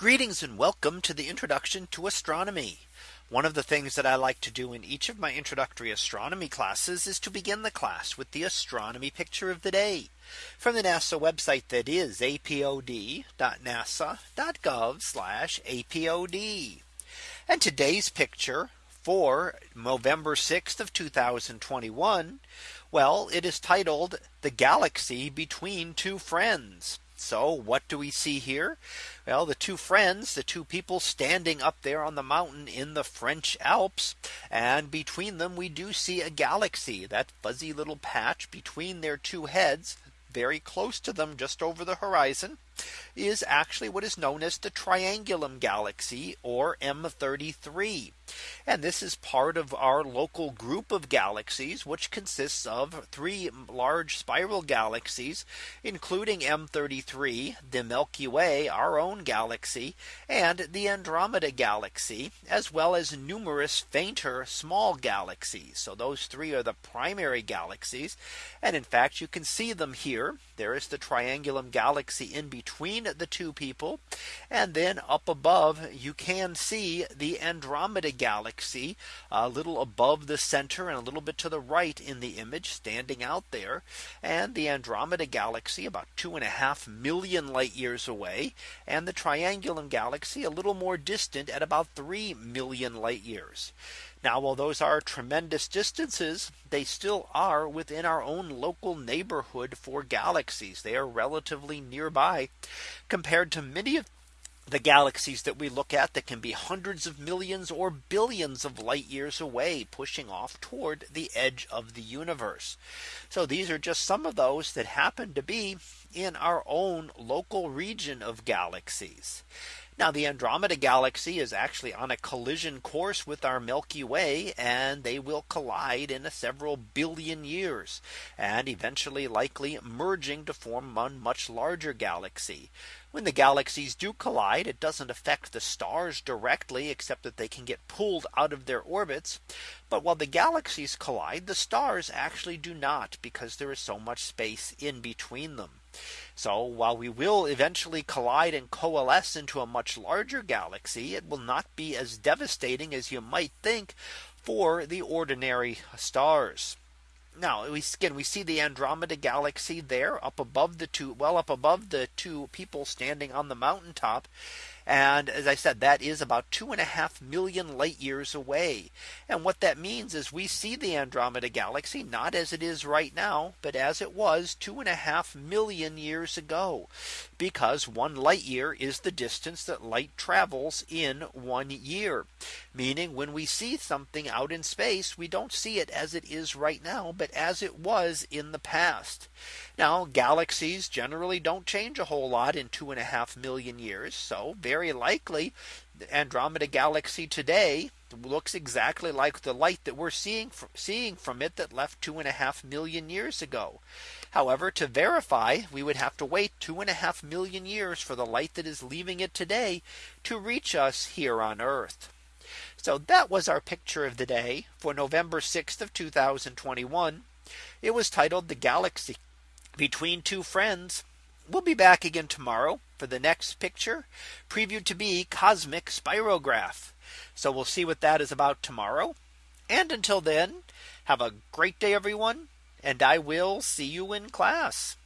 Greetings and welcome to the introduction to astronomy. One of the things that I like to do in each of my introductory astronomy classes is to begin the class with the astronomy picture of the day from the NASA website that is apod.nasa.gov apod. And today's picture for November 6th of 2021. Well, it is titled the galaxy between two friends. So what do we see here? Well, the two friends, the two people standing up there on the mountain in the French Alps. And between them, we do see a galaxy that fuzzy little patch between their two heads very close to them just over the horizon is actually what is known as the Triangulum galaxy or M33. And this is part of our local group of galaxies, which consists of three large spiral galaxies, including M33, the Milky Way, our own galaxy, and the Andromeda galaxy, as well as numerous fainter small galaxies. So those three are the primary galaxies. And in fact, you can see them here. There is the Triangulum galaxy in between the two people. And then up above, you can see the Andromeda galaxy a little above the center and a little bit to the right in the image standing out there. And the Andromeda galaxy about two and a half million light years away. And the Triangulum galaxy a little more distant at about 3 million light years. Now, while those are tremendous distances, they still are within our own local neighborhood for galaxies. They are relatively nearby compared to many of the galaxies that we look at that can be hundreds of millions or billions of light years away pushing off toward the edge of the universe. So these are just some of those that happen to be in our own local region of galaxies. Now the Andromeda galaxy is actually on a collision course with our Milky Way and they will collide in a several billion years and eventually likely merging to form one much larger galaxy. When the galaxies do collide, it doesn't affect the stars directly, except that they can get pulled out of their orbits. But while the galaxies collide, the stars actually do not because there is so much space in between them. So while we will eventually collide and coalesce into a much larger galaxy, it will not be as devastating as you might think for the ordinary stars. Now we again we see the Andromeda galaxy there up above the two well up above the two people standing on the mountaintop. And as I said, that is about two and a half million light years away. And what that means is we see the Andromeda galaxy not as it is right now, but as it was two and a half million years ago. Because one light year is the distance that light travels in one year. Meaning when we see something out in space, we don't see it as it is right now, but as it was in the past. Now galaxies generally don't change a whole lot in two and a half million years. So very likely the Andromeda galaxy today looks exactly like the light that we're seeing seeing from it that left two and a half million years ago. However, to verify, we would have to wait two and a half million years for the light that is leaving it today to reach us here on Earth. So that was our picture of the day for November 6th of 2021. It was titled the galaxy between two friends. We'll be back again tomorrow for the next picture previewed to be cosmic spirograph. So we'll see what that is about tomorrow. And until then, have a great day, everyone. And I will see you in class.